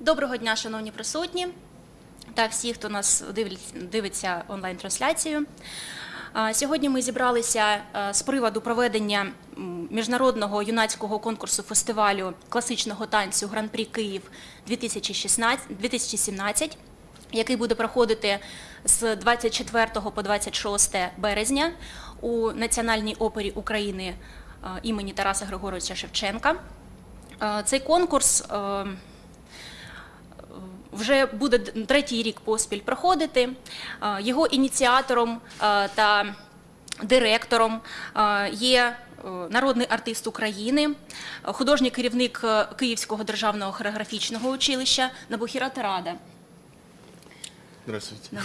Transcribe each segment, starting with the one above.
Доброго дня, шановні присутні та всі, хто нас дивиться, онлайн-трансляцію. Сьогодні ми зібралися е, з приводу проведення міжнародного юнацького конкурсу фестивалю класичного танцю Гран-прі Київ 2016 2017, який буде проходити з 24 по 26 березня у Національній опері України е, імені Тараса Григоровича Шевченка. Е, Цей конкурс е, вже буде третій рік поспіль проходити. Його ініціатором та директором є народний артист України, художній керівник Київського державного хореографічного училища Набухіра Тарада. Здравствуйте.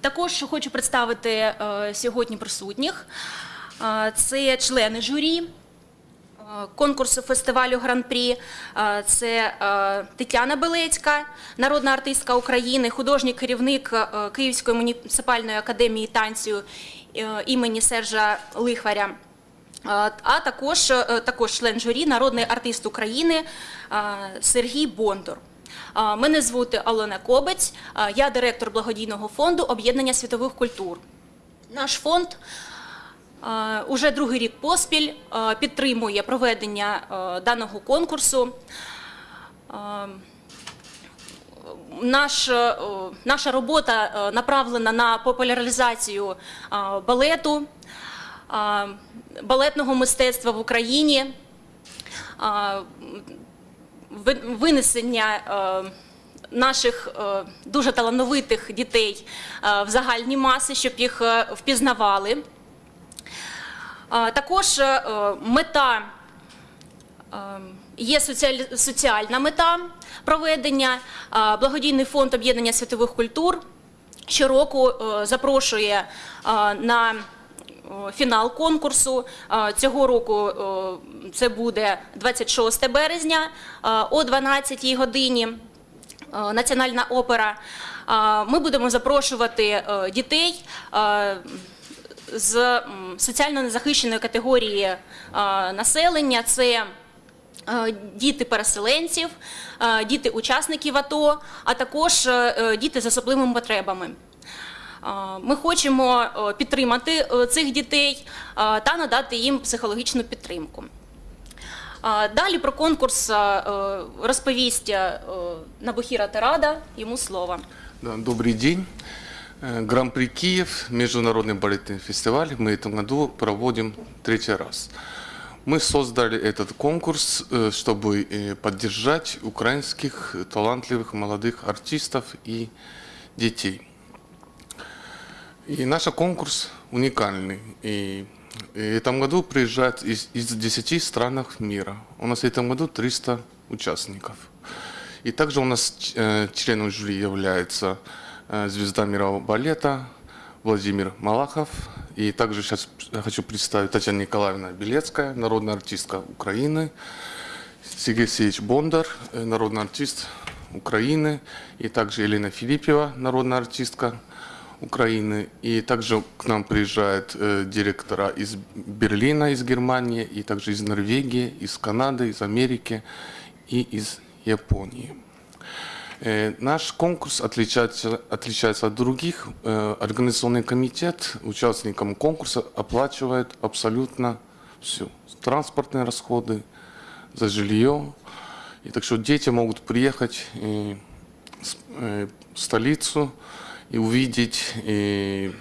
Також хочу представити е, сьогодні присутніх. Це члени журі е, конкурсу фестивалю Гран-прі. Це е, Тетяна Белецька, народна артистка України, художній керівник Київської муніципальної академії танцю імені Сержа Лихваря. А також, також член журі, народний артист України Сергій Бондор. Мене звути Алона Кобець, я директор благодійного фонду об'єднання світових культур. Наш фонд уже другий рік поспіль підтримує проведення даного конкурсу. Наш, наша робота направлена на популяризацію балету, балетного мистецтва в Україні, винесення е, наших е, дуже талановитих дітей е, в загальні маси, щоб їх впізнавали. Також мета є соціальна мета проведення. Благодійний фонд об'єднання світових культур щороку запрошує на фінал конкурсу. Е, Цього року е, це буде 26 березня е, о 12 годині. Е, Національна опера. Е, Ми будемо запрошувати е, дітей е, з соціально незахищеної категорії е, населення. Це е, діти переселенців, е, діти учасників АТО, а також е, е, діти з особливими потребами. Е, Ми хочемо е, підтримати е, цих дітей е, та надати їм психологічну підтримку. А Далі про конкурс е, розповість е, Набухіра Тарада. Йому слово. Да, добрый день. Э, Гран-при Киев, международный балетный фестиваль, мы в этом году проводим третий раз. Мы создали этот конкурс, э, чтобы э, поддержать украинских талантливых молодых артистов и детей. И наш конкурс уникальный. И в этом году приезжают из, из 10 стран мира. У нас в этом году 300 участников. И также у нас э, членом жюри является э, звезда мирового балета Владимир Малахов. И также сейчас хочу представить Татьяна Николаевна Белецкая, народная артистка Украины. Сергей Алексеевич Бондар, э, народный артист Украины. И также Елена Филиппева, народная артистка Украины. И также к нам приезжают э, директора из Берлина, из Германии, и также из Норвегии, из Канады, из Америки и из Японии. Э, Наш конкурс отличается, отличается от других. Э, Организационный комитет участникам конкурса оплачивает абсолютно все. Транспортные расходы, за жилье. И так что дети могут приехать э, э, в столицу и увидеть э,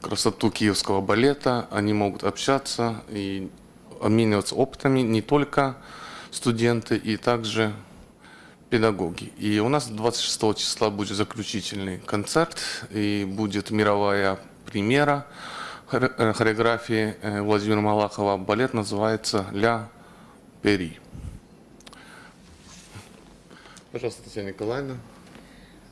красоту киевского балета. Они могут общаться и обмениваться опытами не только студенты, и также педагоги. И у нас 26 числа будет заключительный концерт, и будет мировая премьера э, хореографии э, Владимира Малахова. Балет называется «Ля Пери». Пожалуйста, Татьяна Николаевна.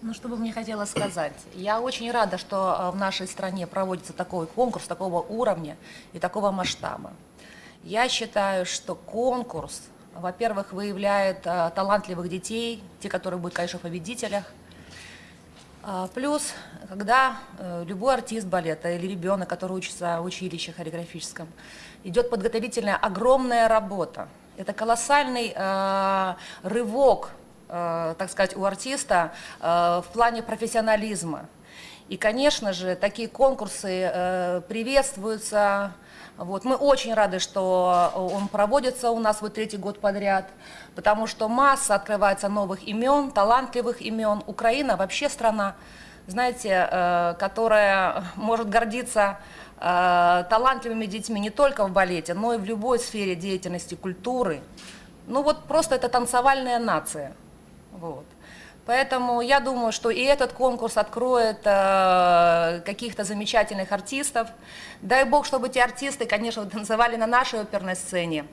Ну, что бы мне хотелось сказать. Я очень рада, что э, в нашей стране проводится такой конкурс, такого уровня и такого масштаба. Я считаю, что конкурс, во-первых, выявляет э, талантливых детей, те, которые будут, конечно, в победителях. А, Плюс, когда э, любой артист балета или ребенок, который учится в училище хореографическом, идет подготовительная огромная работа. Это колоссальный э, рывок, так сказать, у артиста э, в плане профессионализма. И, конечно же, такие конкурсы э, приветствуются. Вот. Мы очень рады, что он проводится у нас вот третий год подряд, потому что масса открывается новых имен, талантливых имен. Украина вообще страна, знаете, э, которая может гордиться э, талантливыми детьми не только в балете, но и в любой сфере деятельности культуры. Ну вот просто это танцевальная нация. Вот. Поэтому я думаю, что и этот конкурс откроет э, каких-то замечательных артистов. Дай бог, чтобы эти артисты, конечно, танцевали на нашей оперной сцене.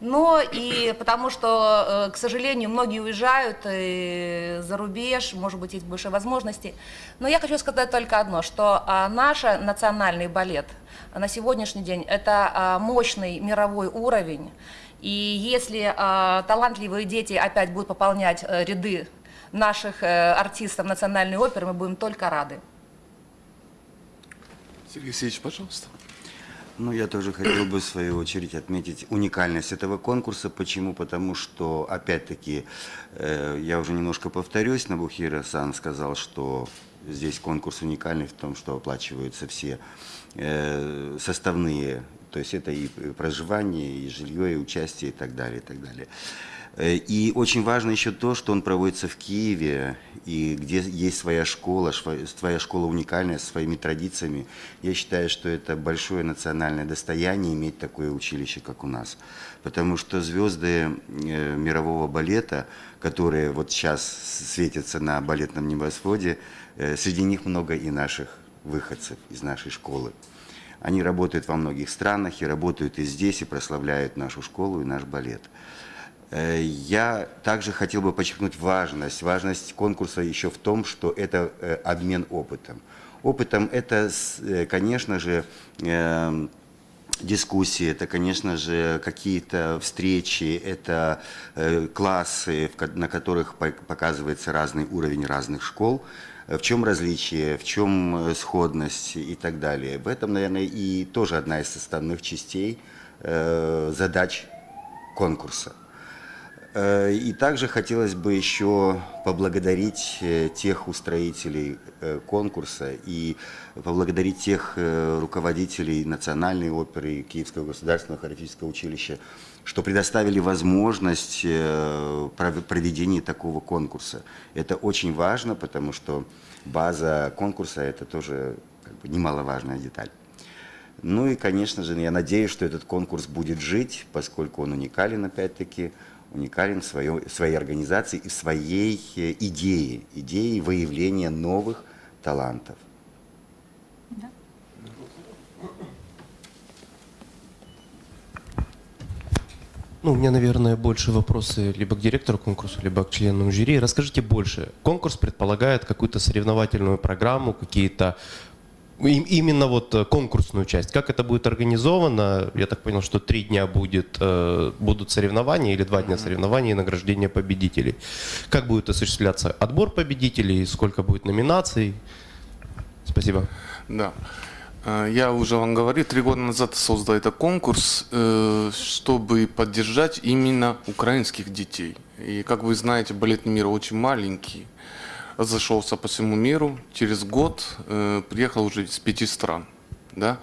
Но и потому что, э, к сожалению, многие уезжают э, за рубеж, может быть, есть больше возможностей. Но я хочу сказать только одно, что э, наш национальный балет на сегодняшний день это э, мощный мировой уровень. И если э, талантливые дети опять будут пополнять э, ряды наших э, артистов национальной оперы, мы будем только рады. Сергей Алексеевич, пожалуйста. Ну, я тоже хотел бы, в свою очередь, отметить уникальность этого конкурса. Почему? Потому что, опять-таки, э, я уже немножко повторюсь, Набухира Сан сказал, что здесь конкурс уникальный в том, что оплачиваются все э, составные, то есть это и проживание, и жилье, и участие, и так далее, и так далее. Э, И очень важно еще то, что он проводится в Киеве, и где есть своя школа, своя школа уникальная, со своими традициями. Я считаю, что это большое национальное достояние иметь такое училище, как у нас. Потому что звезды э, мирового балета, которые вот сейчас светятся на балетном небосводе, э, среди них много и наших выходцев из нашей школы. Они работают во многих странах и работают и здесь, и прославляют нашу школу и наш балет. Э, Я также хотел бы подчеркнуть важность. Важность конкурса еще в том, что это э, обмен опытом. Опытом это, э, конечно же, э, дискуссии, это, конечно же, какие-то встречи, это классы, на которых по- показывается разный уровень разных школ. Э, В чем различие, в чем э, сходность и так далее. В этом, наверное, и тоже одна из составных частей э, задач конкурса. И также хотелось бы еще поблагодарить тех устроителей конкурса и поблагодарить тех руководителей Национальной оперы Киевского государственного хореографического училища, что предоставили возможность э, пров- проведения такого конкурса. Это очень важно, потому что база конкурса – это тоже как бы, немаловажная деталь. Ну и, конечно же, я надеюсь, что этот конкурс будет жить, поскольку он уникален, опять-таки, уникален в, в своей организации и своей э, идее, идее выявления новых талантов. Ну, у меня, наверное, больше вопросы либо к директору конкурса, либо к членам жюри. Расскажите больше. Конкурс предполагает какую-то соревновательную программу, какие-то им- именно вот э, конкурсную часть. Как это будет организовано? Я так понял, что три дня будет, э, будут соревнования или два дня соревнований и награждение победителей. Как будет осуществляться отбор победителей? Сколько будет номинаций? Спасибо. Да. Э, Я уже вам говорил, три года назад создал этот конкурс, э, чтобы поддержать именно украинских детей. И, как вы знаете, балетный мир очень маленький, разошелся по всему миру. Через год э, приехал уже из пяти стран. Да?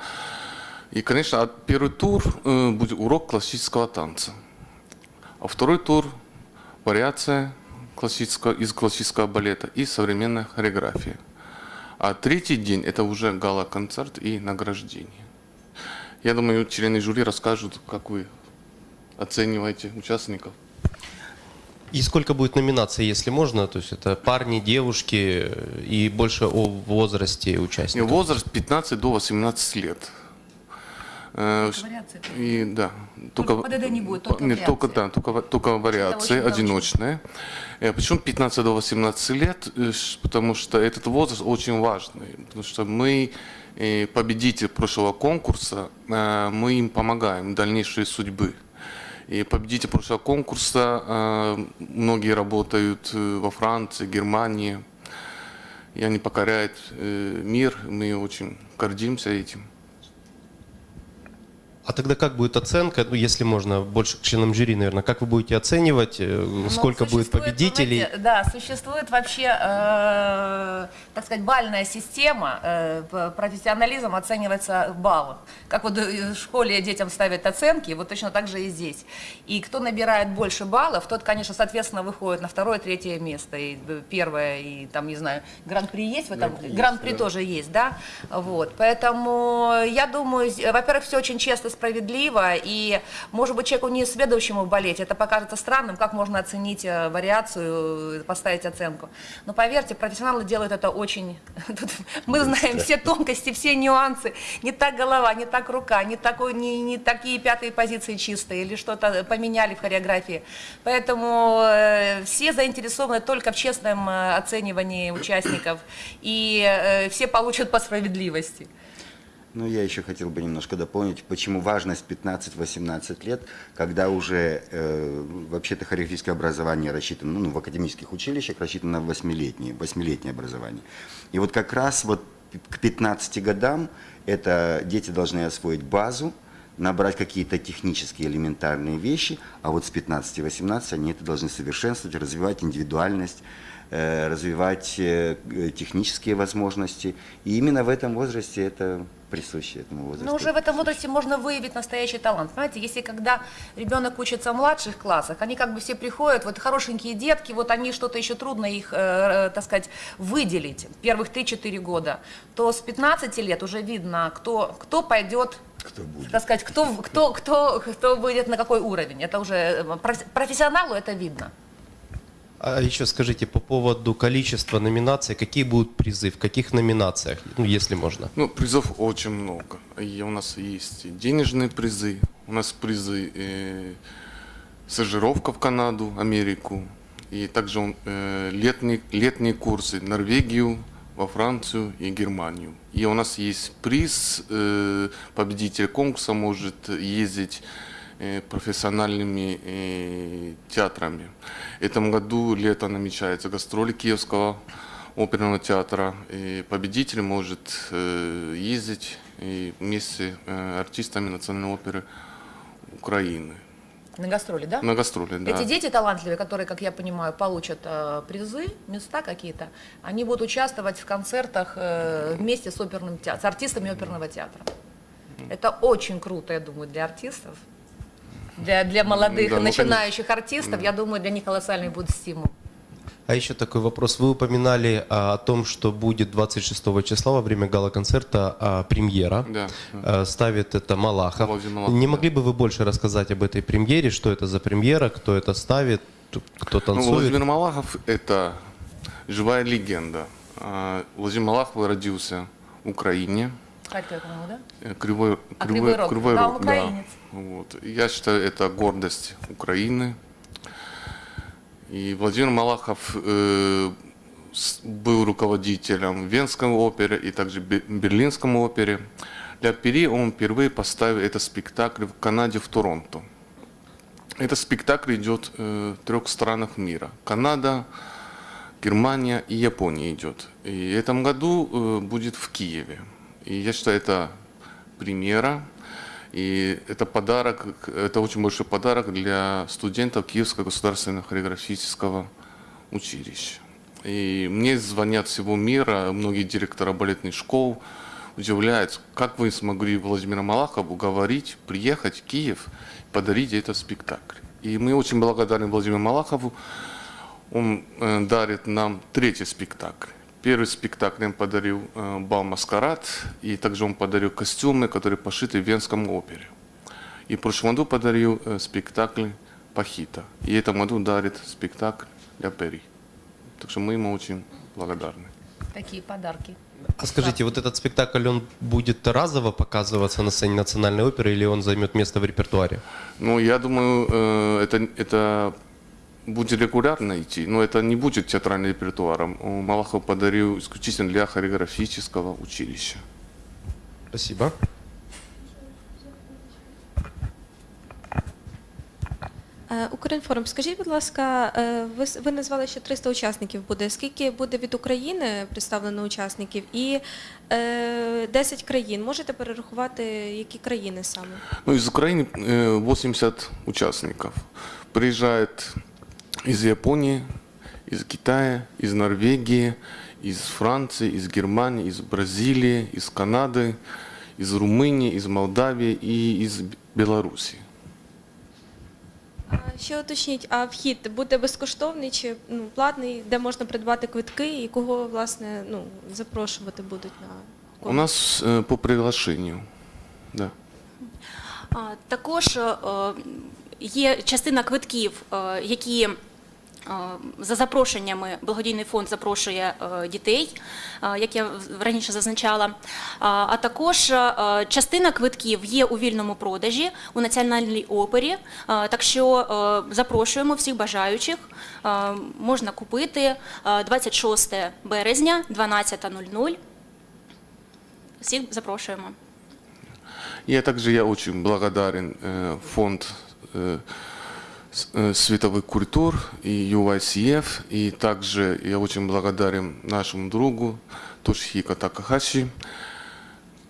И, конечно, первый тур будет урок классического танца. А второй тур – вариация классического, из классического балета и современная хореография. А третий день – это уже гала-концерт и награждение. Я думаю, члены жюри расскажут, как вы оцениваете участников. И сколько будет номинаций, если можно? То есть это парни, девушки и больше о возрасте участников. возраст 15 до 18 лет. Э. И да, Только ПДД не будет, только нет, только да, только, только вариации очень одиночные. Э, Почему 15 до 18 лет? Э, Потому что этот возраст очень важный. Потому что мы э, победитель прошлого конкурса, мы им помогаем дальнейшей судьбы. И победитель прошлого конкурса, многие работают во Франции, Германии. и они покоряют мир. Мы очень гордимся этим. А тогда как будет оценка, ну, если можно, больше к членам жюри, наверное, как вы будете оценивать, э, Ну, сколько будет победителей? знаете, да, существует вообще, э, так сказать, бальная система. Э, профессионализм оценивается в баллах. Как вот э, в школе детям ставят оценки, вот точно так же и здесь. И кто набирает больше баллов, тот, конечно, соответственно, выходит на второе, третье место. И э, первое, и там, не знаю, гран-при есть в этом? Гран-при Гран-при да. тоже есть, да? Вот. Поэтому я думаю, во-первых, все очень честно, справедливо, и, может быть, человеку не следующему в балете это покажется странным, как можно оценить э, вариацию, поставить оценку. Но поверьте, профессионалы делают это очень... Тут мы знаем все тонкости, все нюансы. Не так голова, не так рука, не, такой, не, не такие пятые позиции чистые, или что-то поменяли в хореографии. Поэтому э, все заинтересованы только в честном э, оценивании участников, и э, все получат по справедливости. Ну, я еще хотел бы немножко дополнить, почему важность 15-18 лет, когда уже э, вообще-то хореографическое образование рассчитано, ну, в академических училищах рассчитано на 8-летнее, 8 образование. И вот как раз вот к 15 годам это дети должны освоить базу, набрать какие-то технические элементарные вещи, а вот с 15-18 они это должны совершенствовать, развивать индивидуальность, э, развивать э, технические возможности. И именно в этом возрасте это присуще этому возрасту. Но уже в этом возрасте можно выявить настоящий талант. Понимаете, если когда ребенок учится в младших классах, они как бы все приходят, вот хорошенькие детки, вот они что-то еще трудно их, э, э, так сказать, выделить первых 3-4 года, то с 15 лет уже видно, кто, кто пойдет Кто будет? так сказать, кто, кто, кто, кто будет на какой уровень. Это уже э, проф- профессионалу это видно. А еще скажите по поводу количества номинаций, какие будут призы, в каких номинациях, ну, если можно? Ну, призов очень много. И у нас есть денежные призы, у нас призы э, стажировка в Канаду, Америку, и также э, летние, летние курсы в Норвегию, во Францию и Германию. И у нас есть приз, э, победитель конкурса может ездить профессиональными э, театрами. В этом году лето намечается гастроли Киевского оперного театра. И победитель может э, ездить вместе э, артистами Национальной оперы Украины. На гастроли, да? На гастроли, да. Эти дети талантливые, которые, как я понимаю, получат э, призы, места какие-то, они будут участвовать в концертах э, вместе с, оперным театром, с артистами оперного театра. Это очень круто, я думаю, для артистов. Для, для молодых, Да, ну, начинающих артистов, я думаю, для них колоссальный будет стимул. А еще такой вопрос. Вы упоминали а, о том, что будет 26 числа во время гала-концерта а, премьера. Да. А, ставит это Малахов. Владимир Малахов, Не да. могли бы вы больше рассказать об этой премьере? Что это за премьера? Кто это ставит? Кто Ну, танцует? Владимир Малахов – это живая легенда. А, Владимир Малахов родился в Украине, По-моему, да? э, Кривой, А, Кривой Рог. Да, украинец. Вот. Я считаю, это гордость Украины. И Владимир Малахов э, был руководителем Венской оперы и также Бе- Берлинской опере. Для Пери он впервые поставил этот спектакль в Канаде, в Торонто. Этот спектакль идет э, в трех странах мира. Канада, Германия и Япония идет. И в этом году э, будет в Киеве. И я считаю, это премьера. И это подарок, это очень большой подарок для студентов Киевского государственного хореографического училища. И мне звонят всего мира, многие директора балетных школ удивляются, как вы смогли Владимира Малахова уговорить приехать в Киев, подарить этот спектакль. И мы очень благодарны Владимиру Малахову. Он э, дарит нам третий спектакль. Первый спектакль он подарил э, бал «Маскарад», и также он подарил костюмы, которые пошиты в Венском опере. И в прошлом году подарил э, спектакль «Пахита». И в этом году дарит спектакль для Пери. Так что мы ему очень благодарны. Такие подарки. А скажите, вот этот спектакль, он будет разово показываться на сцене национальной оперы или он займет место в репертуаре? Ну, я думаю, э, это, это будет регулярно идти, но это не будет театральным репертуаром. Он Малахов подарил исключительно для хореографического училища. Спасибо. Е, Укрінформ, скажіть, будь ласка, е, ви, с- ви назвали, що 300 учасників буде. Скільки буде від України представлено учасників? І е, 10 країн. Можете перерахувати, які країни саме? Ну, из Украины э, 80 участников. Приезжает из Японии, из Китая, из Норвегии, из Франции, из Германии, из Бразилии, из Канады, из Румынии, из Молдавии и из Б- Белоруссии. А ще уточніть, а вхід буде безкоштовний чи ну, платний, де можна придбати квитки і кого власне ну, запрошувати будуть на У конкурс? нас э, по приглашению. Да. А, Також е, є частина квитків, е, які е, за запрошеннями благодійний фонд запрошує е, дітей, е, як я в- раніше зазначала. А а також е, частина квитків є у вільному продажі у національній опері. Е, Так що е, запрошуємо всіх бажаючих. Е, Можна купити е, 26 березня, 12.00. Всіх запрошуємо. Я также я очень благодарен э, фонд э, с- э, световых культур и UICF, и также я очень благодарен нашему другу Тошхико Такахаши.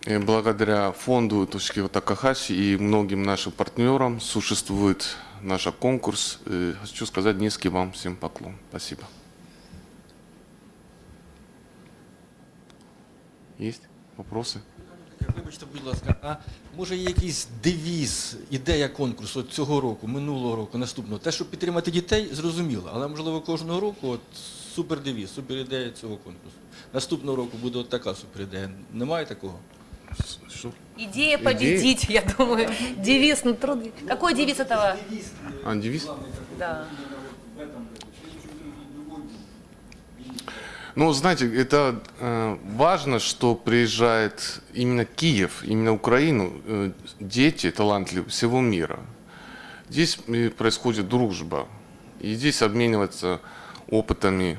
Э, Благодаря фонду Тошхико Такахаши и многим нашим партнерам существует наш конкурс. Э, Хочу сказать низкий вам всем поклон. Спасибо. Есть вопросы? Вибачте, будь ласка, а може є якийсь девіз, ідея конкурсу от цього року, минулого року, наступного? Те, щоб підтримати дітей, зрозуміло, але можливо кожного року от супер девіз, супер ідея цього конкурсу. Наступного року буде от така супер ідея. Немає такого? Что? Идея победить, я думаю. Девиз, ну трудно. Какой девиз этого? А, девиз? Да. Ну, знаете, это э, важно, что приезжает именно Киев, именно Украину, э, дети талантливые всего мира. Здесь э, происходит дружба, и здесь обмениваться опытами.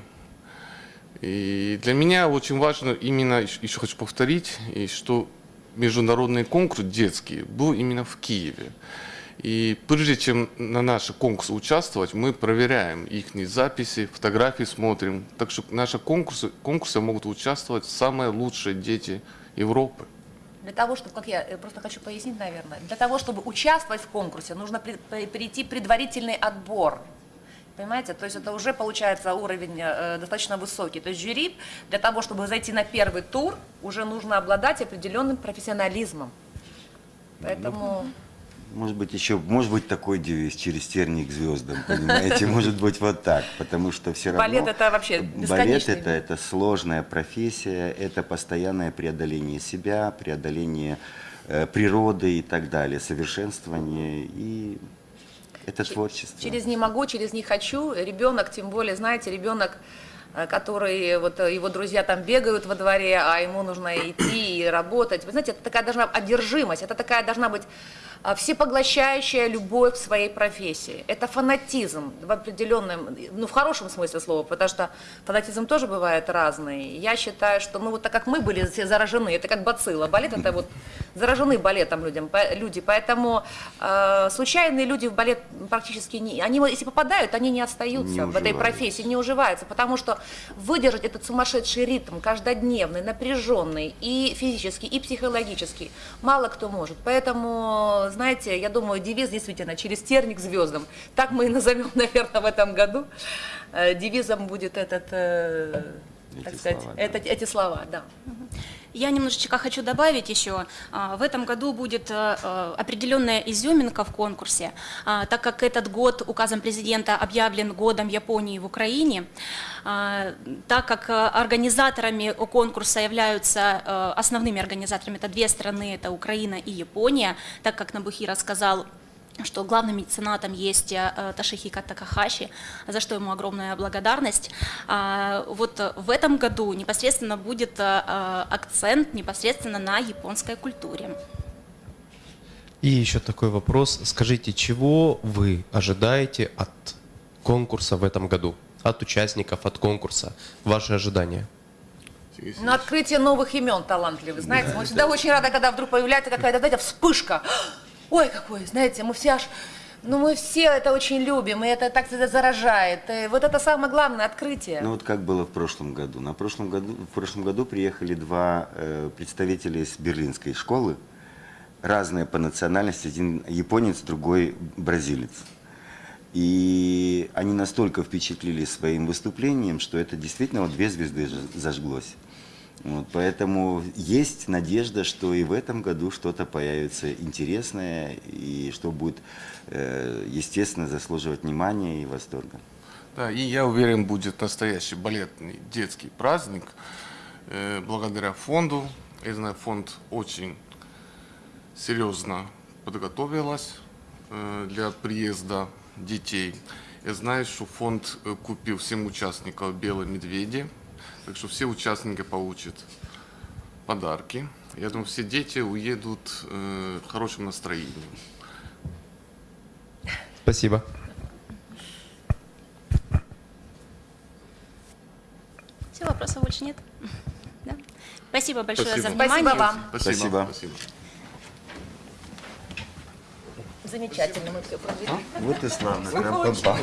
И для меня очень важно именно, еще хочу повторить, что международный конкурс детский был именно в Киеве. И прежде чем на наши конкурсы участвовать, мы проверяем их записи, фотографии смотрим. Так что наши конкурсы, конкурсы могут участвовать самые лучшие дети Европы. Для того, чтобы, как я э, просто хочу пояснить, наверное, для того, чтобы участвовать в конкурсе, нужно при- при- перейти предварительный отбор. Понимаете? То есть это уже получается уровень э, достаточно высокий. То есть жюри для того, чтобы зайти на первый тур, уже нужно обладать определенным профессионализмом. Поэтому Может быть, еще, может быть, такой девиз через терник к звездам, понимаете? Может быть, вот так, потому что все равно... Балет это вообще Балет это, это сложная профессия, это постоянное преодоление себя, преодоление э, природы и так далее, совершенствование и это творчество. Через не могу, через не хочу. Ребенок, тем более, знаете, ребенок, э, который вот э, его друзья там бегают во дворе, а ему нужно идти и работать. Вы знаете, это такая должна одержимость, это такая должна быть всепоглощающая любовь к своей профессии. Это фанатизм в определенном, ну в хорошем смысле слова, потому что фанатизм тоже бывает разный. Я считаю, что, ну вот так как мы были все заражены, это как бацилла, балет это вот заражены балетом людям, люди, поэтому э, случайные люди в балет практически не, они если попадают, они не остаются Не в этой профессии, не уживаются, потому что выдержать этот сумасшедший ритм, каждодневный, напряженный и физически, и психологически, мало кто может. Поэтому, знаете, я думаю, девиз действительно через терник звездам. Так мы и назовем, наверное, в этом году. Э, Девизом будет этот, э, так Эти сказать, слова, да. это- эти слова, да. Я немножечко хочу добавить еще. А, В этом году будет э, э, определенная изюминка в конкурсе, а, так как этот год указом президента объявлен годом Японии в Украине, а, так как э, организаторами конкурса являются основными организаторами, это две страны, это Украина и Япония, так как Набухира сказал, что главным меценатом есть э, Ташихика Такахаши, за что ему огромная благодарность. А, Вот э, в этом году непосредственно будет э, э, акцент непосредственно на японской культуре. И еще такой вопрос. Скажите, чего вы ожидаете от конкурса в этом году? От участников, от конкурса? Ваши ожидания? На открытие новых имен талантливых. Знаете, мы всегда очень рады, когда вдруг появляется какая-то, знаете, вспышка. Ой, какой, знаете, мы все аж Ну, мы все это очень любим, и это так всегда заражает. И вот это самое главное открытие. Ну вот как было в прошлом году. На прошлом году, в прошлом году приехали два э, представителя из берлинской школы, разные по национальности, один японец, другой бразилец. И они настолько впечатлили своим выступлением, что это действительно вот две звезды зажглось. Вот, поэтому есть надежда, что и в этом году что-то появится интересное, и что будет, э, естественно, заслуживать внимания и восторга. Да, и я уверен, будет настоящий балетный детский праздник э, благодаря фонду. Я знаю, фонд очень серьезно подготовилась э, для приезда детей. Я знаю, что фонд купил всем участникам белые медведи, так что все участники получат подарки. Я думаю, все дети уедут э, в хорошем настроении. Спасибо. Все, вопросов больше нет? Да? Спасибо большое за Спасибо. внимание. Спасибо вам. Спасибо. Спасибо. Замечательно, мы все провели. Вот и славно, прям попал.